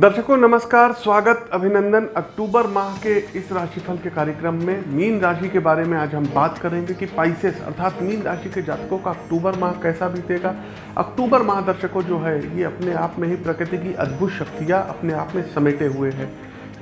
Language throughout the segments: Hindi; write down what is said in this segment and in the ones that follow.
दर्शकों, नमस्कार, स्वागत, अभिनंदन। अक्टूबर माह के इस राशिफल के कार्यक्रम में मीन राशि के बारे में आज हम बात करेंगे कि पाइसेस अर्थात मीन राशि के जातकों का अक्टूबर माह कैसा बीतेगा। अक्टूबर माह दर्शकों, जो है, ये अपने आप में ही प्रकृति की अद्भुत शक्तियाँ अपने आप में समेटे हुए हैं।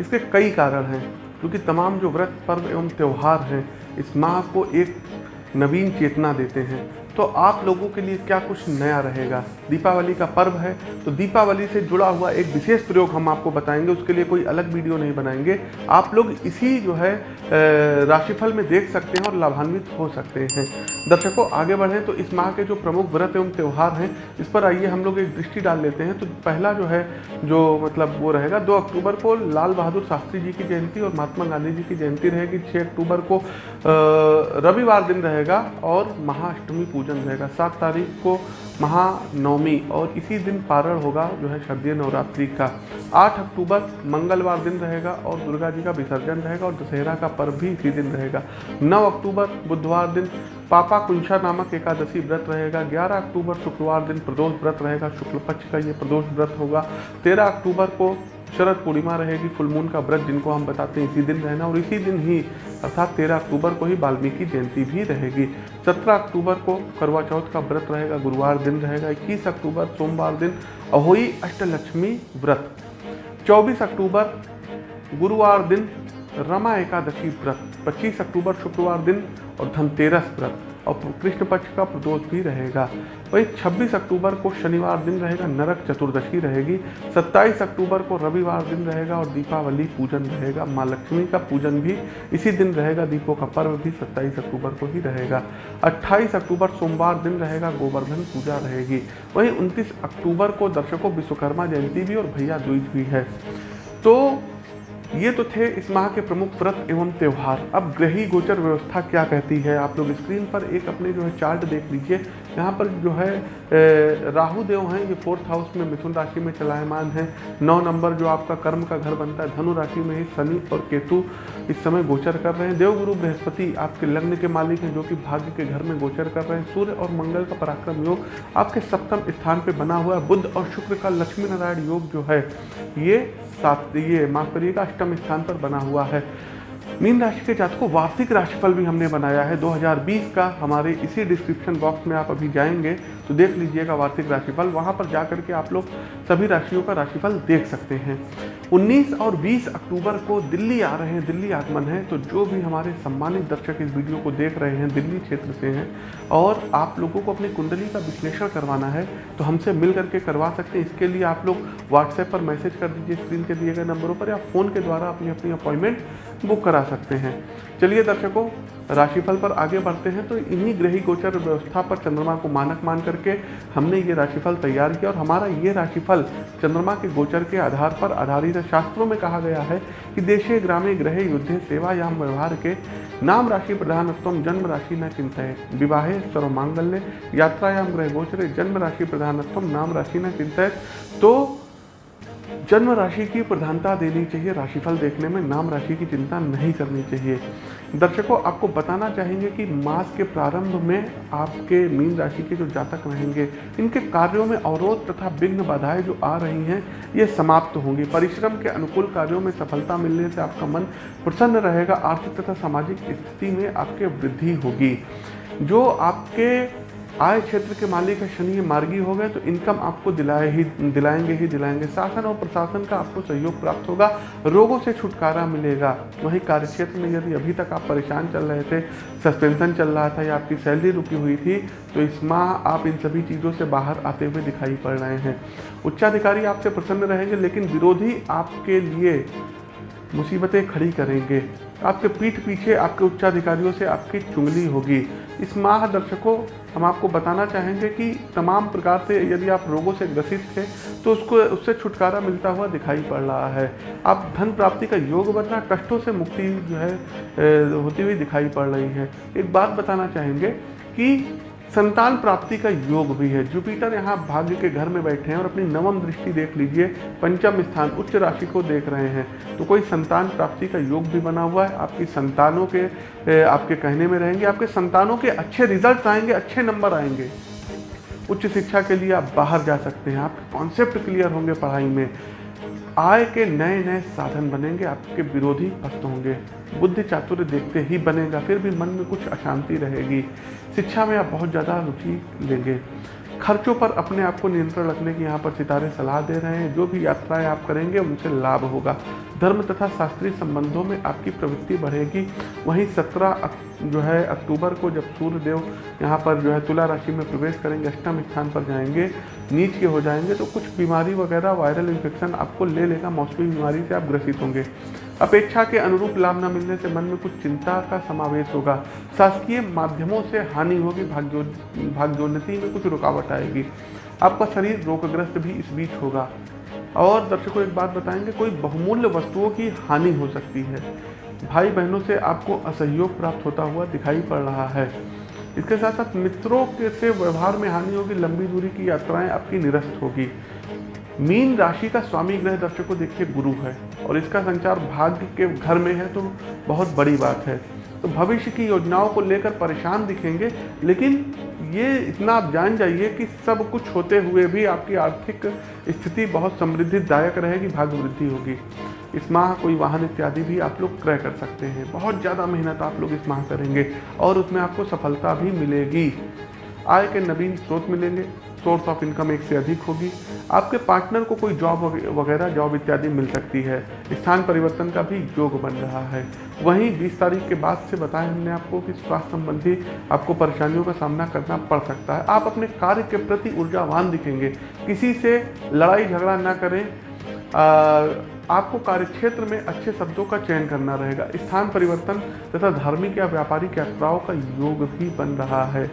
इसके कई कारण हैं क्योंकि तमाम जो व्रत, पर्व एवं त्यौहार हैं, इस माह को एक नवीन चेतना देते हैं। तो आप लोगों के लिए क्या कुछ नया रहेगा? दीपावली का पर्व है तो दीपावली से जुड़ा हुआ एक विशेष प्रयोग हम आपको बताएँगे, उसके लिए कोई अलग वीडियो नहीं बनाएँगे। आप लोग इसी जो है राशिफल में देख सकते हैं और लाभान्वित हो सकते हैं। दर्शकों, आगे बढ़ें तो इस माह के जो प्रमुख व्रत एवं त्यौहार हैं, इस पर आइए हम लोग एक दृष्टि डाल लेते हैं। तो पहला जो है, जो मतलब वो रहेगा, दो अक्टूबर को लाल बहादुर शास्त्री जी की जयंती और महात्मा गांधी जी की जयंती रहेगी। छः अक्टूबर को रविवार दिन रहेगा और महाअष्टमी पूजन रहेगा। सात तारीख को महानवमी और इसी दिन पारण होगा, जो है शारदीय नवरात्रि का। आठ अक्टूबर मंगलवार दिन रहेगा और दुर्गा जी का विसर्जन रहेगा और दशहरा का पर्व भी इसी दिन रहेगा। नौ अक्टूबर बुधवार दिन पापा कुंशा नामक एकादशी व्रत रहेगा। 11 अक्टूबर शुक्रवार दिन प्रदोष व्रत रहेगा। शुक्ल पक्ष का ये प्रदोष व्रत होगा। 13 अक्टूबर को शरद पूर्णिमा रहेगी फुलमून का व्रत जिनको हम बताते हैं इसी दिन रहना और इसी दिन ही, अर्थात तेरह अक्टूबर को ही वाल्मीकि जयंती भी रहेगी। सत्रह अक्टूबर को करवा चौथ का व्रत रहेगा, गुरुवार दिन रहेगा, इक्कीस अक्टूबर सोमवार दिन अहोई अष्टलक्ष्मी व्रत। चौबीस अक्टूबर गुरुवार दिन रमा एकादशी व्रत। पच्चीस अक्टूबर शुक्रवार दिन और धनतेरस व्रत। और कृष्ण पक्ष का प्रदोष भी रहेगा। वही 26 अक्टूबर को शनिवार दिन रहेगा, नरक चतुर्दशी रहेगी। 27 अक्टूबर को रविवार दिन रहेगा और दीपावली पूजन रहेगा। माँ लक्ष्मी का पूजन भी इसी दिन रहेगा, दीपों का पर्व भी 27 अक्टूबर को ही रहेगा। 28 अक्टूबर सोमवार दिन रहेगा, गोवर्धन पूजा रहेगी। वहीं 29 अक्टूबर को दर्शकों विश्वकर्मा जयंती भी और भैया दूज भी है। तो ये तो थे इस माह के प्रमुख व्रत एवं त्यौहार। अब ग्रही गोचर व्यवस्था क्या कहती है? आप लोग स्क्रीन पर एक अपने जो है चार्ट देख लीजिए। यहाँ पर जो है राहु देव हैं, ये फोर्थ हाउस में मिथुन राशि में चलायमान है। नौ नंबर जो आपका कर्म का घर बनता है, धनु राशि में ही शनि और केतु इस समय गोचर कर रहे हैं। देवगुरु बृहस्पति आपके लग्न के मालिक हैं, जो कि भाग्य के घर में गोचर कर रहे हैं। सूर्य और मंगल का पराक्रम योग आपके सप्तम स्थान पर बना हुआ है। बुद्ध और शुक्र का लक्ष्मी नारायण योग जो है, ये सात ये माफ़ करिएगा अष्टम स्थान पर बना हुआ है। मीन राशि के जातकों, वार्षिक राशिफल भी हमने बनाया है। 2020 का हमारे इसी डिस्क्रिप्शन बॉक्स में आप अभी जाएँगे तो देख लीजिएगा वार्षिक राशिफल। वहाँ पर जा करके आप लोग सभी राशियों का राशिफल देख सकते हैं। 19 और 20 अक्टूबर को दिल्ली आ रहे हैं, दिल्ली आगमन है तो जो भी हमारे सम्मानित दर्शक इस वीडियो को देख रहे हैं, दिल्ली क्षेत्र से हैं, और आप लोगों को अपनी कुंडली का विश्लेषण करवाना है तो हमसे मिल करके करवा सकते हैं। इसके लिए आप लोग व्हाट्सएप पर मैसेज कर दीजिए, स्क्रीन के दिए गए नंबरों पर, या फ़ोन के द्वारा अपनी अपनी अपॉइंटमेंट बुक करा सकते हैं। चलिए दर्शकों, राशिफल पर आगे बढ़ते हैं तो इन्हीं ग्रही गोचर व्यवस्था पर चंद्रमा को मानक मान करके हमने ये राशिफल तैयार किया और हमारा ये राशिफल चंद्रमा के गोचर के आधार पर आधारित शास्त्रों में कहा गया है कि देशे ग्रामे ग्रहे युद्धे सेवा या व्यवहार के नाम राशि प्रधानत्व जन्म राशि न चिंता विवाहे सर्व मांगल्य यात्रायाम ग्रह गोचरे जन्म राशि प्रधानत्व नाम राशि न चिंता तो जन्म राशि की प्रधानता देनी चाहिए, राशिफल देखने में नाम राशि की चिंता नहीं करनी चाहिए। दर्शकों, आपको बताना चाहेंगे कि मास के प्रारंभ में आपके मीन राशि के जो जातक रहेंगे, इनके कार्यों में अवरोध तथा विघ्न बाधाएँ जो आ रही हैं, ये समाप्त होंगी। परिश्रम के अनुकूल कार्यों में सफलता मिलने से आपका मन प्रसन्न रहेगा, आर्थिक तथा सामाजिक स्थिति में आपके वृद्धि होगी। जो आपके आय क्षेत्र के मालिक है, शनि मार्गी हो गए तो इनकम आपको दिलाए ही, दिलाएँगे ही, दिलाएँगे। शासन और प्रशासन का आपको सहयोग प्राप्त होगा, रोगों से छुटकारा मिलेगा। वहीं कार्यक्षेत्र में यदि अभी तक आप परेशान चल रहे थे, सस्पेंशन चल रहा था या आपकी सैलरी रुकी हुई थी तो इस माह आप इन सभी चीज़ों से बाहर आते हुए दिखाई पड़ रहे हैं। उच्चाधिकारी आपसे प्रसन्न रहेंगे, लेकिन विरोधी आपके लिए मुसीबतें खड़ी करेंगे। आपके पीठ पीछे आपके उच्चाधिकारियों से आपकी चुंगली होगी। इस माह दर्शकों हम आपको बताना चाहेंगे कि तमाम प्रकार से यदि आप रोगों से ग्रसित थे तो उसको, उससे छुटकारा मिलता हुआ दिखाई पड़ रहा है। आप धन प्राप्ति का योग बन रहा कष्टों से मुक्ति जो है होती हुई दिखाई पड़ रही है। एक बात बताना चाहेंगे कि संतान प्राप्ति का योग भी है। जुपिटर यहाँ भाग्य के घर में बैठे हैं और अपनी नवम दृष्टि देख लीजिए। पंचम स्थान उच्च राशि को देख रहे हैं। तो कोई संतान प्राप्ति का योग भी बना हुआ है। आपकी संतानों के आपके कहने में रहेंगे, आपके संतानों के अच्छे रिज़ल्ट आएँगे, अच्छे नंबर आएँगे। उच्च शिक्षा के लिए आप बाहर जा सकते हैं। आपके कॉन्सेप्ट क्लियर होंगे पढ़ाई में। आय के नए नए साधन बनेंगे, आपके विरोधी भक्त होंगे, बुद्धि चातुर्य देखते ही बनेगा, फिर भी मन में कुछ अशांति रहेगी, शिक्षा में आप बहुत ज़्यादा रुचि लेंगे। खर्चों पर अपने आप को नियंत्रण रखने की यहाँ पर सितारे सलाह दे रहे हैं। जो भी यात्राएँ आप करेंगे, उनसे लाभ होगा। धर्म तथा शास्त्रीय संबंधों में आपकी प्रवृत्ति बढ़ेगी। वहीं सत्रह जो है, अक्टूबर को जब सूर्य देव यहाँ पर जो है, तुला राशि में प्रवेश करेंगे, अष्टम स्थान पर जाएँगे, नीच के हो जाएँगे तो कुछ बीमारी वगैरह, वायरल इन्फेक्शन आपको ले लेगा। मौसमी बीमारी से आप ग्रसित होंगे। अपेक्षा के अनुरूप लाभ न मिलने से मन में कुछ चिंता का समावेश होगा। शासकीय माध्यमों से हानि होगी भाग्यो भाग्योन्नति में कुछ रुकावट आएगी। आपका शरीर रोगग्रस्त भी इस बीच होगा। और दर्शकों, एक बात बताएँगे, कोई बहुमूल्य वस्तुओं की हानि हो सकती है। भाई बहनों से आपको असहयोग प्राप्त होता हुआ दिखाई पड़ रहा है। इसके साथ साथ मित्रों के से व्यवहार में हानि होगी, लंबी दूरी की यात्राएँ आपकी निरस्त होगी। मीन राशि का स्वामी ग्रह दर्शकों देखिए गुरु है और इसका संचार भाग्य के घर में है तो बहुत बड़ी बात है। तो भविष्य की योजनाओं को लेकर परेशान दिखेंगे, लेकिन ये इतना आप जान जाइए कि सब कुछ होते हुए भी आपकी आर्थिक स्थिति बहुत समृद्धिदायक रहेगी भाग्य वृद्धि होगी। इस माह कोई वाहन इत्यादि भी आप लोग क्रय कर सकते हैं। बहुत ज़्यादा मेहनत आप लोग इस माह करेंगे और उसमें आपको सफलता भी मिलेगी। आय के नवीन स्रोत मिलेंगे। सोर्स ऑफ़ इनकम एक से अधिक होगी। आपके पार्टनर को कोई जॉब वगैरह, जॉब इत्यादि मिल सकती है। स्थान परिवर्तन का भी योग बन रहा है। वहीं 20 तारीख के बाद से बताया हमने आपको कि स्वास्थ्य संबंधी आपको परेशानियों का सामना करना पड़ सकता है। आप अपने कार्य के प्रति ऊर्जावान दिखेंगे। किसी से लड़ाई झगड़ा ना करें। आपको कार्यक्षेत्र में अच्छे शब्दों का चयन करना रहेगा। स्थान परिवर्तन तथा धार्मिक या व्यापारिक यात्राओं का योग भी बन रहा है।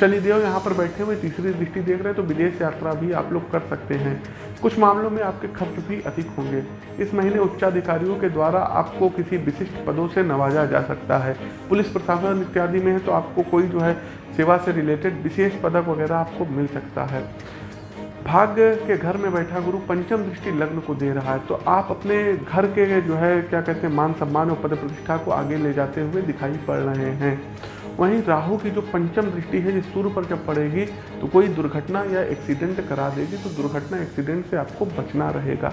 शनिदेव यहाँ पर बैठे हुए, तीसरी दृष्टि देख रहे हैं तो विदेश यात्रा भी आप लोग कर सकते हैं। कुछ मामलों में आपके खर्च भी अधिक होंगे। इस महीने उच्चाधिकारियों के द्वारा आपको किसी विशिष्ट पदों से नवाजा जा सकता है। पुलिस प्रशासन इत्यादि में है तो आपको कोई जो है सेवा से रिलेटेड विशेष पदक वगैरह आपको मिल सकता है। भाग्य के घर में बैठा गुरु पंचम दृष्टि लग्न को दे रहा है तो आप अपने घर के जो है, क्या कहते हैं, मान सम्मान और पद प्रतिष्ठा को आगे ले जाते हुए दिखाई पड़ रहे हैं। वहीं राहु की जो पंचम दृष्टि है, जिस सूर्य पर जब पड़ेगी तो कोई दुर्घटना या एक्सीडेंट करा देगी तो दुर्घटना एक्सीडेंट से आपको बचना रहेगा।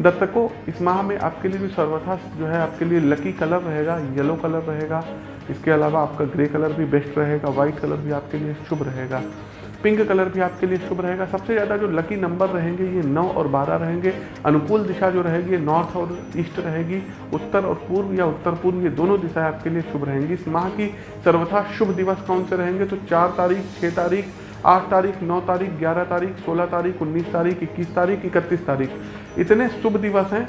दर्शकों इस माह में आपके लिए भी सर्वथा जो है, आपके लिए लकी कलर रहेगा येलो कलर रहेगा। इसके अलावा आपका ग्रे कलर भी बेस्ट रहेगा व्हाइट कलर भी आपके लिए शुभ रहेगा। पिंक कलर भी आपके लिए शुभ रहेगा। सबसे ज़्यादा जो लकी नंबर रहेंगे, ये नौ और बारह रहेंगे। अनुकूल दिशा जो रहेगी नॉर्थ और ईस्ट रहेगी। उत्तर और पूर्व या उत्तर पूर्व, ये दोनों दिशाएँ आपके लिए शुभ रहेंगी। इस माह की सर्वथा शुभ दिवस कौन से रहेंगे? तो चार तारीख छः तारीख, आठ तारीख, नौ तारीख, ग्यारह तारीख, सोलह तारीख, उन्नीस तारीख, इक्कीस तारीख, इकतीस तारीख। इतने शुभ दिवस हैं।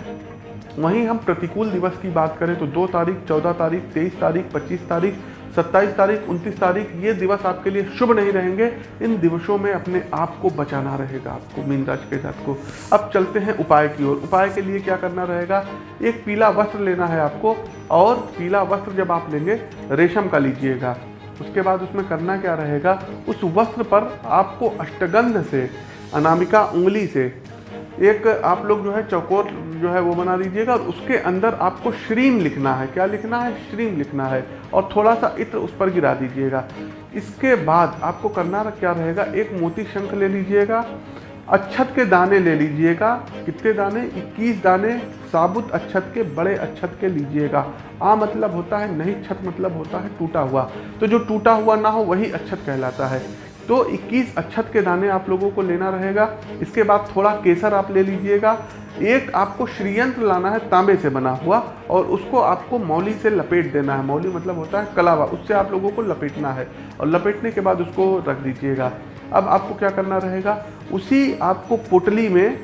वहीं हम प्रतिकूल दिवस की बात करें तो दो तारीख, चौदह तारीख, तेईस तारीख, पच्चीस तारीख सत्ताईस तारीख, उनतीस तारीख, ये दिवस आपके लिए शुभ नहीं रहेंगे। इन दिवसों में अपने आप को बचाना रहेगा, आपको, मीन राशि के साथ को। अब चलते हैं उपाय की ओर। उपाय के लिए क्या करना रहेगा? एक पीला वस्त्र लेना है आपको, और पीला वस्त्र जब आप लेंगे, रेशम का लीजिएगा। उसके बाद उसमें करना क्या रहेगा? उस वस्त्र पर आपको अष्टगंध से, अनामिका उंगली से एक आप लोग जो है चौकोर जो है वो बना दीजिएगा और उसके अंदर आपको श्रीम लिखना है। क्या लिखना है? श्रीम लिखना है। और थोड़ा सा इत्र उस पर गिरा दीजिएगा। इसके बाद आपको करना क्या रहेगा? एक मोती शंख ले लीजिएगा अच्छत के दाने ले लीजिएगा। कितने दाने? 21 दाने। साबुत अच्छत के, बड़े अच्छत के लीजिएगा। आ मतलब होता है, नहीं छत मतलब होता है, टूटा हुआ। तो जो टूटा हुआ ना हो, वही अच्छत कहलाता है। तो 21 अच्छत के दाने आप लोगों को लेना रहेगा। इसके बाद थोड़ा केसर आप ले लीजिएगा। एक आपको श्रीयंत्र लाना है तांबे से बना हुआ और उसको आपको मौली से लपेट देना है। मौली मतलब होता है कलावा, उससे आप लोगों को लपेटना है और लपेटने के बाद उसको रख दीजिएगा। अब आपको क्या करना रहेगा? उसी आपको पोटली में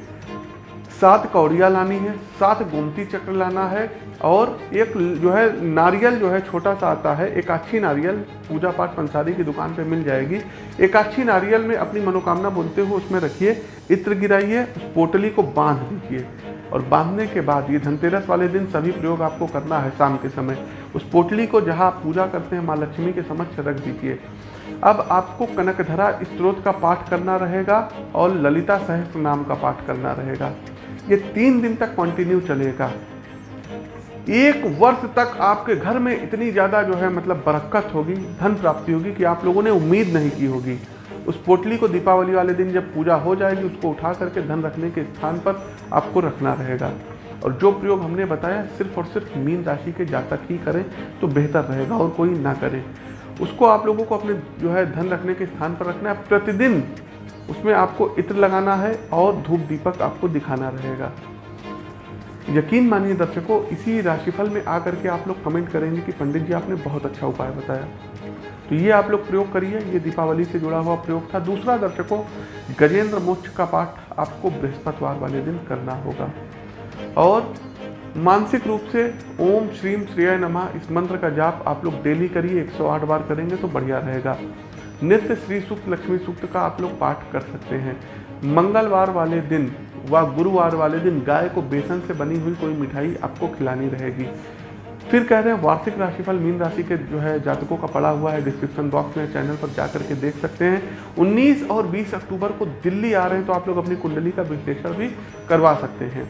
सात कौड़िया लानी है, सात गोमती चक्र लाना है और एक जो है नारियल जो है छोटा सा आता है एक अच्छी नारियल, पूजा पाठ पंसारी की दुकान पे मिल जाएगी। एक अच्छी नारियल में अपनी मनोकामना बोलते हुए उसमें रखिए, इत्र गिराइए, उस पोटली को बाँध दीजिए। और बांधने के बाद ये धनतेरस वाले दिन सभी प्रयोग आपको करना है शाम के समय। उस पोटली को जहाँ आप पूजा करते हैं, माँ लक्ष्मी के समक्ष रख दीजिए। अब आपको कनकधरा स्त्रोत का पाठ करना रहेगा और ललिता सहस्त्र नाम का पाठ करना रहेगा। ये तीन दिन तक कंटिन्यू चलेगा। एक वर्ष तक आपके घर में इतनी ज़्यादा जो है मतलब बरकत होगी, धन प्राप्ति होगी कि आप लोगों ने उम्मीद नहीं की होगी। उस पोटली को दीपावली वाले दिन जब पूजा हो जाएगी, उसको उठा करके धन रखने के स्थान पर आपको रखना रहेगा। और जो प्रयोग हमने बताया, सिर्फ़ और सिर्फ़ मीन राशि के जातक ही करें तो बेहतर रहेगा और कोई ना करें। उसको आप लोगों को अपने जो है, धन रखने के स्थान पर रखना है। प्रतिदिन उसमें आपको इत्र लगाना है और धूप दीपक आपको दिखाना रहेगा। यकीन मानिए दर्शकों, इसी राशिफल में आकर के आप लोग कमेंट करेंगे कि पंडित जी आपने बहुत अच्छा उपाय बताया। तो ये आप लोग प्रयोग करिए, ये दीपावली से जुड़ा हुआ प्रयोग था। दूसरा दर्शकों, गजेंद्र मोक्ष का पाठ आपको बृहस्पतिवार वाले दिन करना होगा। और मानसिक रूप से ओम श्रीम श्रेय नमः, इस मंत्र का जाप आप लोग डेली करिए 108 बार करेंगे तो बढ़िया रहेगा। नित्य श्री सूक्त लक्ष्मी सूक्त का आप लोग पाठ कर सकते हैं। मंगलवार वाले दिन व गुरुवार वाले दिन गाय को बेसन से बनी हुई कोई मिठाई आपको खिलानी रहेगी। फिर कह रहे हैं, वार्षिक राशिफल मीन राशि के जो है जातकों का पड़ा हुआ है। डिस्क्रिप्शन बॉक्स में चैनल पर जाकर के देख सकते हैं। 19 और 20 अक्टूबर को दिल्ली आ रहे हैं तो आप लोग अपनी कुंडली का विश्लेषण भी करवा सकते हैं।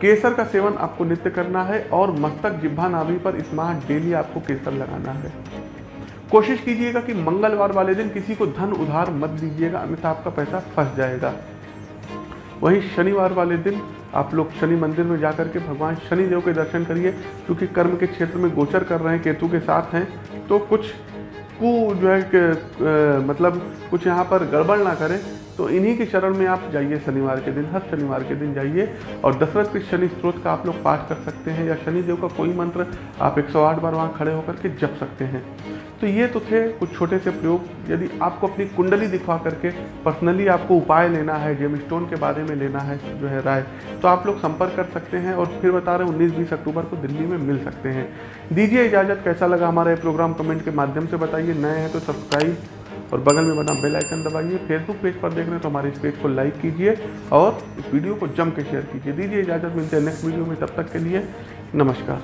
केसर का सेवन आपको नित्य करना है और मस्तक जिब्भा नाभि पर इस माह डेली आपको केसर लगाना है। कोशिश कीजिएगा कि मंगलवार वाले दिन किसी को धन उधार मत दीजिएगा, अन्यथा आपका पैसा फंस जाएगा। वहीं शनिवार वाले दिन आप लोग शनि मंदिर में जाकर के भगवान शनि देव के दर्शन करिए, क्योंकि कर्म के क्षेत्र में गोचर कर रहे हैं, केतु के साथ हैं तो कुछ कु जो है कि मतलब कुछ यहाँ पर गड़बड़ ना करें तो इन्हीं के शरण में आप जाइए शनिवार के दिन, हर शनिवार के दिन जाइए, और दशरथ के शनि स्रोत का आप लोग पाठ कर सकते हैं, या शनि देव का कोई मंत्र आप 108 बार वहाँ खड़े होकर के जप सकते हैं। तो ये तो थे कुछ छोटे से प्रयोग। यदि आपको अपनी कुंडली दिखवा करके पर्सनली आपको उपाय लेना है, जेम स्टोन के बारे में लेना है, जो है राय तो आप लोग संपर्क कर सकते हैं और फिर बता रहे हैं उन्नीस बीस अक्टूबर को दिल्ली में मिल सकते हैं। दीजिए इजाज़त, कैसा लगा हमारा ये प्रोग्राम? कमेंट के माध्यम से बताइए। नए हैं तो सब्सक्राइब और बगल में बना बेल आइकन दबाइए। फेसबुक पेज पर देख रहे हैं तो हमारे इस पेज को लाइक कीजिए और इस वीडियो को जम के शेयर कीजिए। दीजिए इजाज़त, मिलते हैं नेक्स्ट वीडियो में। तब तक के लिए नमस्कार।